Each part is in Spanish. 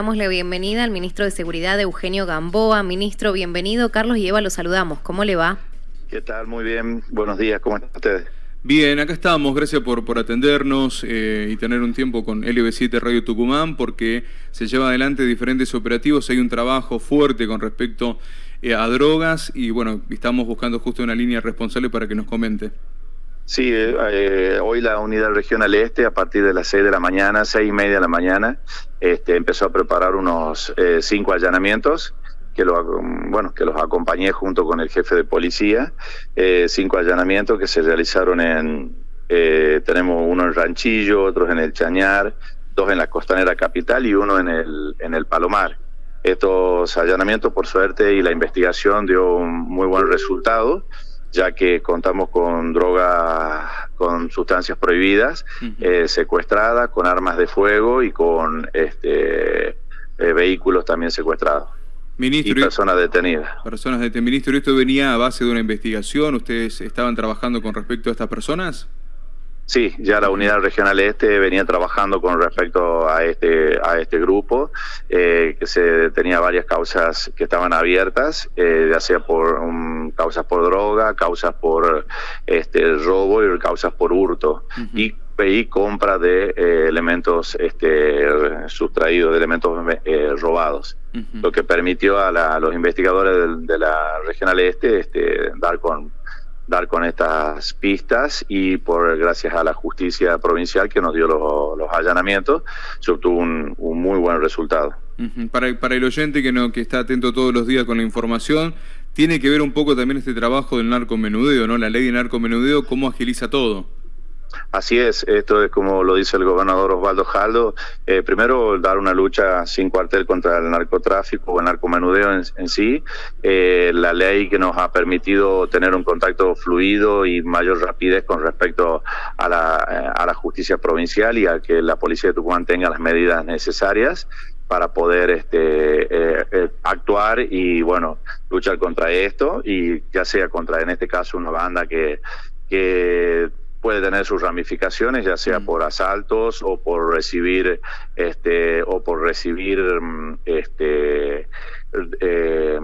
Damos la bienvenida al ministro de Seguridad, Eugenio Gamboa. Ministro, bienvenido. Carlos y Eva, lo saludamos. ¿Cómo le va? ¿Qué tal? Muy bien. Buenos días. ¿Cómo están ustedes? Bien, acá estamos. Gracias por, por atendernos eh, y tener un tiempo con LB7 Radio Tucumán porque se lleva adelante diferentes operativos. Hay un trabajo fuerte con respecto eh, a drogas y bueno, estamos buscando justo una línea responsable para que nos comente. Sí, eh, hoy la unidad regional este, a partir de las 6 de la mañana, seis y media de la mañana, este, empezó a preparar unos eh, cinco allanamientos que, lo, bueno, que los acompañé junto con el jefe de policía, eh, cinco allanamientos que se realizaron en, tenemos uno en Ranchillo, otros en el Chañar, dos en la Costanera Capital y uno en el, en el Palomar. Estos allanamientos, por suerte, y la investigación dio un muy buen resultado ya que contamos con drogas, con sustancias prohibidas, eh, secuestradas, con armas de fuego y con este, eh, vehículos también secuestrados. Ministro, y personas detenidas. Personas detenidas. Ministro, ¿esto venía a base de una investigación? ¿Ustedes estaban trabajando con respecto a estas personas? Sí, ya la unidad regional este venía trabajando con respecto a este a este grupo, eh, que se tenía varias causas que estaban abiertas, eh, ya sea por causas por droga, causas por este robo y causas por hurto. y, y, compra de eh, elementos este, sustraídos, de elementos robados. Lo que permitió a, los investigadores de, la regional este, este dar con dar con estas pistas y por gracias a la justicia provincial que nos dio los, allanamientos se obtuvo un, muy buen resultado. para, para el oyente que no que está atento todos los días con la información, tiene que ver un poco también este trabajo del narcomenudeo, ¿no? La ley de narcomenudeo, cómo agiliza todo. Así es, esto es como lo dice el gobernador Osvaldo Jaldo, eh, primero dar una lucha sin cuartel contra el narcotráfico o el narcomenudeo en, sí, eh, la ley que nos ha permitido tener un contacto fluido y mayor rapidez con respecto a la, eh, a la justicia provincial y a que la policía de Tucumán tenga las medidas necesarias para poder este, actuar y bueno luchar contra esto y ya sea contra en este caso una banda que puede tener sus ramificaciones, ya sea mm. por asaltos o por recibir este o por recibir mm, este eh,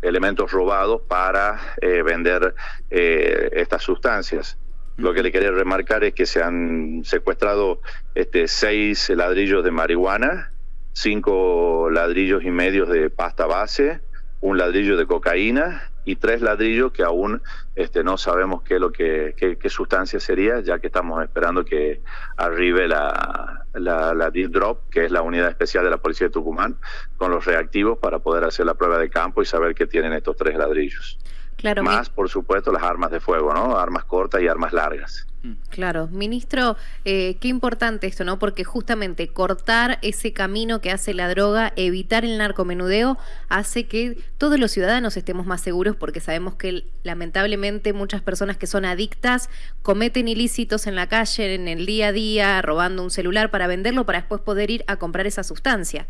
elementos robados para eh, vender eh, estas sustancias. Lo que le quería remarcar es que se han secuestrado este, seis ladrillos de marihuana, cinco ladrillos y medios de pasta base, un ladrillo de cocaína y tres ladrillos que aún este, no sabemos qué, lo que, qué, sustancia sería, ya que estamos esperando que arribe la, la, la drop que es la unidad especial de la Policía de Tucumán, con los reactivos para poder hacer la prueba de campo y saber qué tienen estos tres ladrillos. Claro, Más, por supuesto, las armas de fuego, ¿no? Armas cortas y armas largas. Mm. Claro, ministro, eh, qué importante esto, ¿no? Porque justamente cortar ese camino que hace la droga, evitar el narcomenudeo, hace que todos los ciudadanos estemos más seguros porque sabemos que lamentablemente muchas personas que son adictas cometen ilícitos en la calle, en el día a día, robando un celular para venderlo para después poder ir a comprar esa sustancia.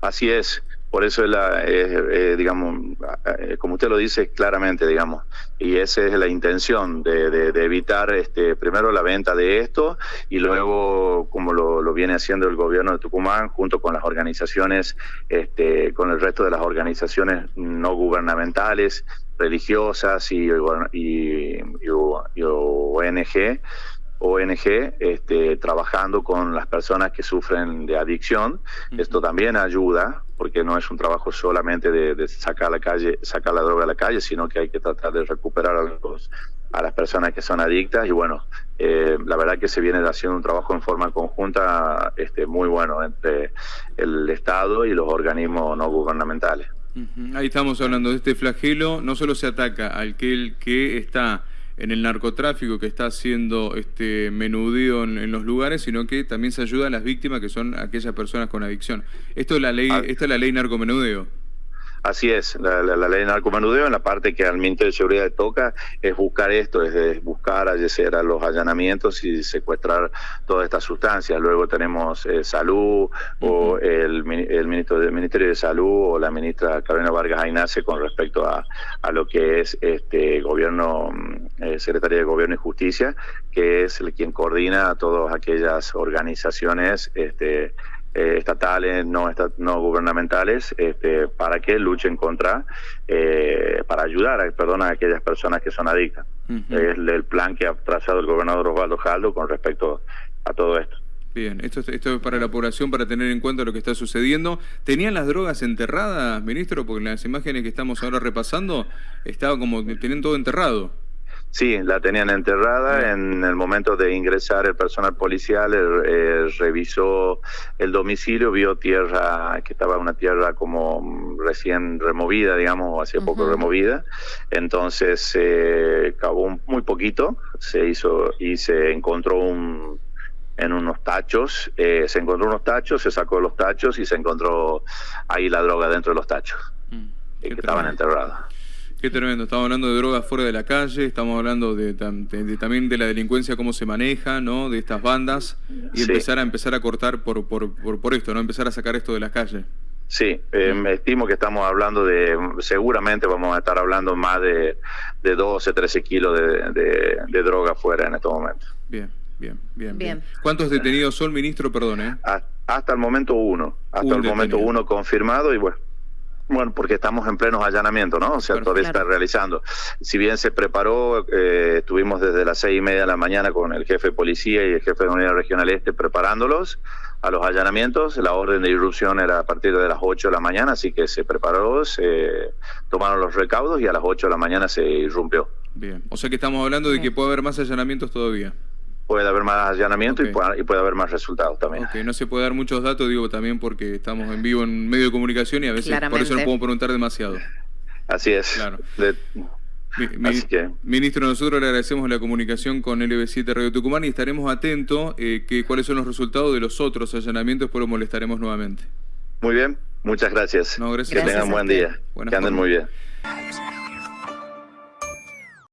Así es, por eso es la, eh, digamos, eh, como usted lo dice claramente, digamos, y esa es la intención de, evitar este, primero la venta de esto y luego, como lo, viene haciendo el gobierno de Tucumán, junto con las organizaciones, este, con el resto de las organizaciones no gubernamentales, religiosas y, y, y ONG, ONG este, trabajando con las personas que sufren de adicción. Esto también ayuda, porque no es un trabajo solamente de, sacar la calle, sacar la droga a la calle, sino que hay que tratar de recuperar a, los, a las personas que son adictas. Y bueno, eh, la verdad que se viene haciendo un trabajo en forma conjunta este, muy bueno entre el Estado y los organismos no gubernamentales. Ahí estamos hablando de este flagelo, no solo se ataca al que, que está en el narcotráfico que está haciendo este menudeo en, los lugares, sino que también se ayuda a las víctimas que son aquellas personas con adicción. Esto es la ley, ah. esta es la ley narcomenudeo. Así es, la, ley de narcomenudeo en la parte que al Ministerio de Seguridad toca es buscar esto, es buscar hacer a los allanamientos y secuestrar todas estas sustancias. Luego tenemos eh, salud o el, ministro del Ministerio de Salud o la ministra Carolina Vargas Aynace con respecto a, lo que es este gobierno, mm, eh, Secretaría de Gobierno y Justicia, que es el quien coordina a todas aquellas organizaciones este, eh, estatales, no, no gubernamentales, este, para que luchen contra, eh, para ayudar a, perdón, a aquellas personas que son adictas. Es el plan que ha trazado el gobernador Osvaldo Jaldo con respecto a todo esto. Bien, esto, esto es para la población, para tener en cuenta lo que está sucediendo. ¿Tenían las drogas enterradas, ministro? Porque en las imágenes que estamos ahora repasando, estaba como, tenían todo enterrado. Sí, la tenían enterrada. En el momento de ingresar el personal policial eh, revisó el domicilio, vio tierra, que estaba una tierra como recién removida, digamos, hacía poco removida. Entonces eh, cavó muy poquito, se hizo y se encontró un en unos tachos, eh, se encontró unos tachos, se sacó los tachos y se encontró ahí la droga dentro de los tachos, mm, que estaban enterrados. Qué tremendo, estamos hablando de drogas fuera de la calle, estamos hablando de, también de la delincuencia, cómo se maneja, ¿no? De estas bandas y empezar a empezar a cortar por, por, por, esto, ¿no? Empezar a sacar esto de las calles. Sí, eh, me estimo que estamos hablando de, seguramente vamos a estar hablando más de, de 12, 13 kilos de, de droga fuera en estos momentos. Bien. Bien, bien, bien. ¿Cuántos detenidos son, ministro? Perdón, Hasta el momento uno. Hasta el momento uno confirmado y bueno. Bueno, porque estamos en plenos allanamientos, ¿no? O sea, todavía está realizando. Si bien se preparó, eh, estuvimos desde las seis y media de la mañana con el jefe de policía y el jefe de la Unidad Regional Este preparándolos a los allanamientos. La orden de irrupción era a partir de las 8 de la mañana, así que se preparó, se tomaron los recaudos y a las 8 de la mañana se irrumpió. Bien, o sea que estamos hablando de que puede haber más allanamientos todavía puede haber más allanamiento y, puede, haber más resultados también. no se puede dar muchos datos, digo también porque estamos en vivo en medio de comunicación y a veces por eso no podemos preguntar demasiado. Así es. Claro. Ministro, nosotros le agradecemos la comunicación con LB7 Radio Tucumán y estaremos atentos eh, que cuáles son los resultados de los otros allanamientos, pero molestaremos nuevamente. Muy bien, muchas gracias. No, gracias. Que tengan buen día. que anden muy bien.